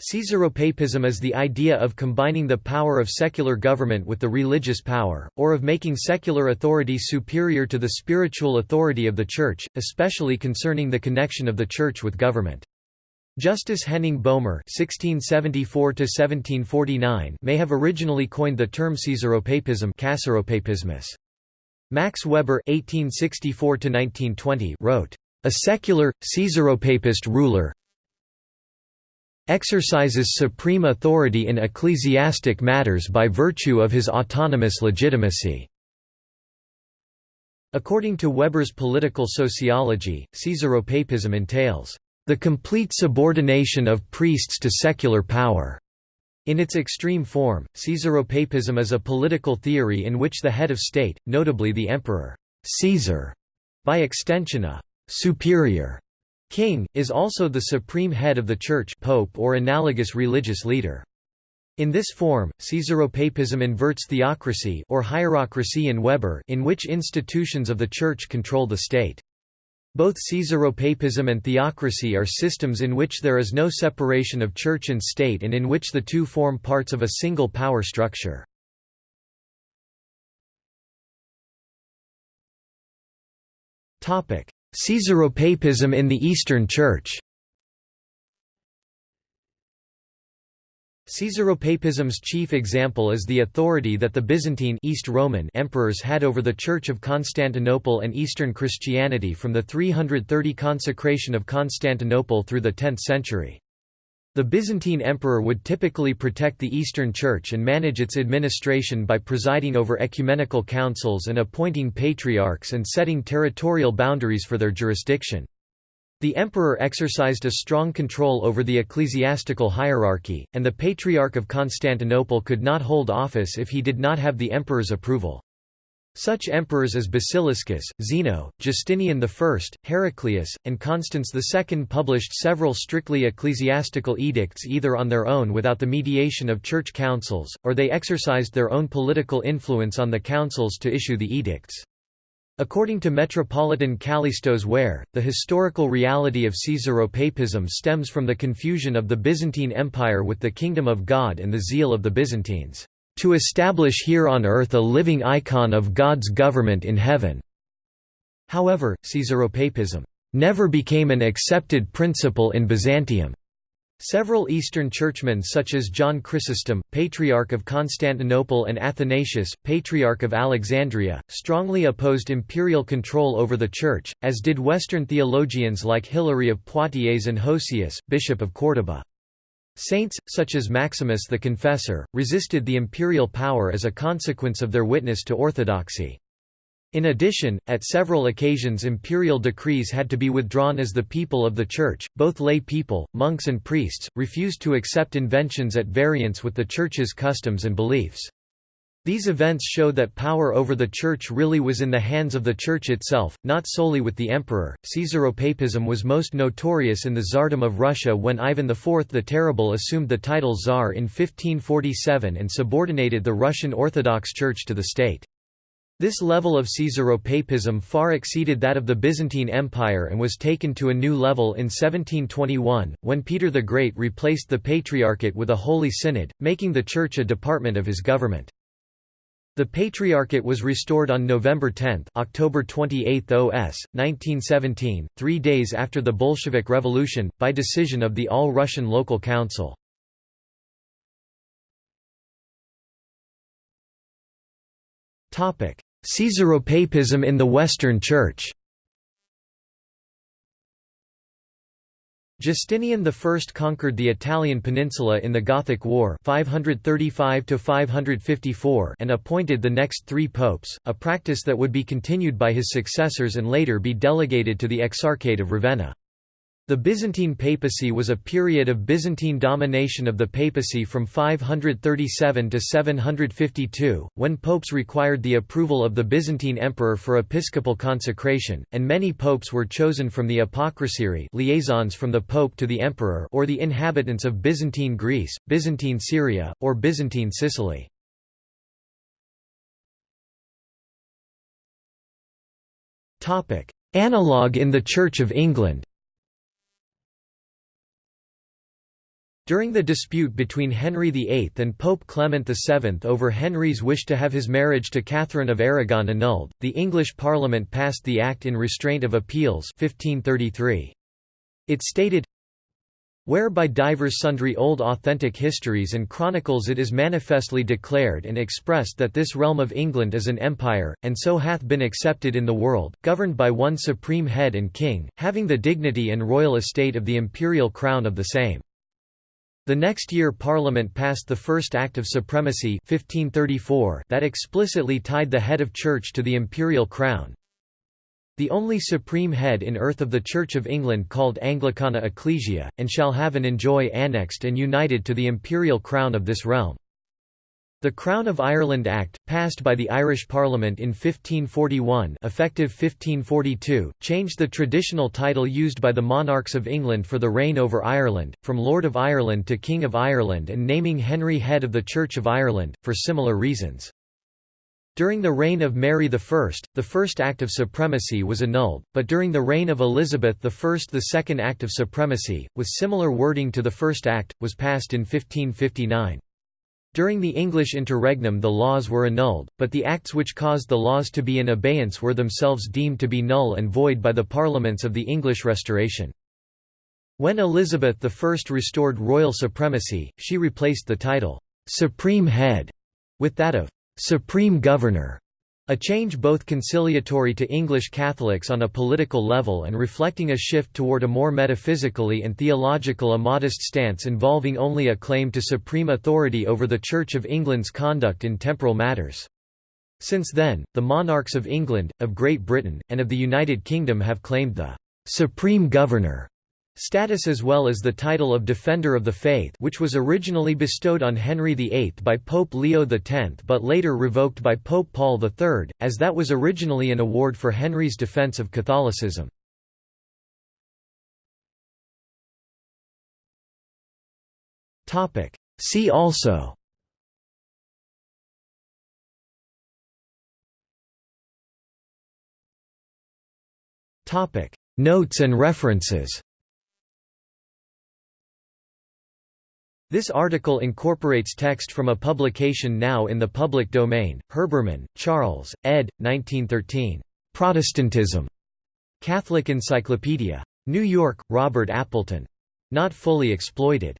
Caesaropapism is the idea of combining the power of secular government with the religious power, or of making secular authority superior to the spiritual authority of the Church, especially concerning the connection of the Church with government. Justus Henning Boehmer (1674–1749) may have originally coined the term Caesaropapism. Max Weber (1864–1920) wrote, "A secular, Caesaropapist ruler, exercises supreme authority in ecclesiastic matters by virtue of his autonomous legitimacy." According to Weber's political sociology, Caesaropapism entails, "...the complete subordination of priests to secular power." In its extreme form, Caesaropapism is a political theory in which the head of state, notably the emperor Caesar, by extension a «superior» King, is also the supreme head of the Church pope or analogous religious leader. In this form, Caesaropapism inverts theocracy or hierocracy in Weber in which institutions of the Church control the state. Both Caesaropapism and theocracy are systems in which there is no separation of church and state and in which the two form parts of a single power structure. Caesaropapism in the Eastern Church Caesaropapism's chief example is the authority that the Byzantine East Roman emperors had over the Church of Constantinople and Eastern Christianity from the 330 consecration of Constantinople through the 10th century. The Byzantine emperor would typically protect the Eastern Church and manage its administration by presiding over ecumenical councils and appointing patriarchs and setting territorial boundaries for their jurisdiction. The emperor exercised a strong control over the ecclesiastical hierarchy, and the Patriarch of Constantinople could not hold office if he did not have the emperor's approval. Such emperors as Basiliscus, Zeno, Justinian I, Heraclius, and Constans II published several strictly ecclesiastical edicts either on their own without the mediation of church councils, or they exercised their own political influence on the councils to issue the edicts. According to Metropolitan Kallistos Ware, the historical reality of Caesaropapism stems from the confusion of the Byzantine Empire with the Kingdom of God and the zeal of the Byzantines to establish here on earth a living icon of God's government in heaven." However, Caesaropapism never became an accepted principle in Byzantium. Several Eastern churchmen such as John Chrysostom, Patriarch of Constantinople and Athanasius, Patriarch of Alexandria, strongly opposed imperial control over the Church, as did Western theologians like Hilary of Poitiers and Hosius, Bishop of Córdoba. Saints, such as Maximus the Confessor, resisted the imperial power as a consequence of their witness to orthodoxy. In addition, at several occasions imperial decrees had to be withdrawn as the people of the Church, both lay people, monks and priests, refused to accept inventions at variance with the Church's customs and beliefs. These events show that power over the Church really was in the hands of the Church itself, not solely with the emperor. Caesaropapism was most notorious in the Tsardom of Russia when Ivan IV the Terrible assumed the title Tsar in 1547 and subordinated the Russian Orthodox Church to the state. This level of Caesaropapism far exceeded that of the Byzantine Empire and was taken to a new level in 1721, when Peter the Great replaced the Patriarchate with a Holy Synod, making the Church a department of his government. The Patriarchate was restored on November 10 October 28 OS, 1917, three days after the Bolshevik Revolution, by decision of the All-Russian Local Council. Caesaropapism in the Western Church Justinian I conquered the Italian peninsula in the Gothic War 535 and appointed the next three popes, a practice that would be continued by his successors and later be delegated to the Exarchate of Ravenna. The Byzantine papacy was a period of Byzantine domination of the papacy from 537 to 752, when popes required the approval of the Byzantine emperor for episcopal consecration, and many popes were chosen from the apocrisiarii liaisons from the pope to the emperor or the inhabitants of Byzantine Greece, Byzantine Syria, or Byzantine Sicily. Analogue in the Church of England During the dispute between Henry VIII and Pope Clement VII over Henry's wish to have his marriage to Catherine of Aragon annulled, the English Parliament passed the Act in Restraint of Appeals 1533. It stated, where by divers sundry old authentic histories and chronicles it is manifestly declared and expressed that this realm of England is an empire, and so hath been accepted in the world, governed by one supreme head and king, having the dignity and royal estate of the imperial crown of the same. The next year Parliament passed the First Act of Supremacy 1534 that explicitly tied the head of church to the imperial crown. The only supreme head in earth of the Church of England called Anglicana Ecclesia, and shall have and enjoy annexed and united to the imperial crown of this realm. The Crown of Ireland Act, passed by the Irish Parliament in 1541 effective 1542, changed the traditional title used by the monarchs of England for the reign over Ireland, from Lord of Ireland to King of Ireland and naming Henry head of the Church of Ireland, for similar reasons. During the reign of Mary I, the First Act of Supremacy was annulled, but during the reign of Elizabeth I the Second Act of Supremacy, with similar wording to the First Act, was passed in 1559. During the English interregnum the laws were annulled, but the acts which caused the laws to be in abeyance were themselves deemed to be null and void by the parliaments of the English Restoration. When Elizabeth I restored royal supremacy, she replaced the title, "'Supreme Head' with that of "'Supreme Governor' A change both conciliatory to English Catholics on a political level and reflecting a shift toward a more metaphysically and theological a modest stance involving only a claim to supreme authority over the Church of England's conduct in temporal matters. Since then, the monarchs of England, of Great Britain, and of the United Kingdom have claimed the «supreme governor» status as well as the title of Defender of the Faith which was originally bestowed on Henry VIII by Pope Leo X but later revoked by Pope Paul III, as that was originally an award for Henry's defense of Catholicism. See also Notes and references This article incorporates text from a publication now in the public domain, Herbermann, Charles, ed. 1913. Protestantism. Catholic Encyclopedia. New York, Robert Appleton. Not fully exploited.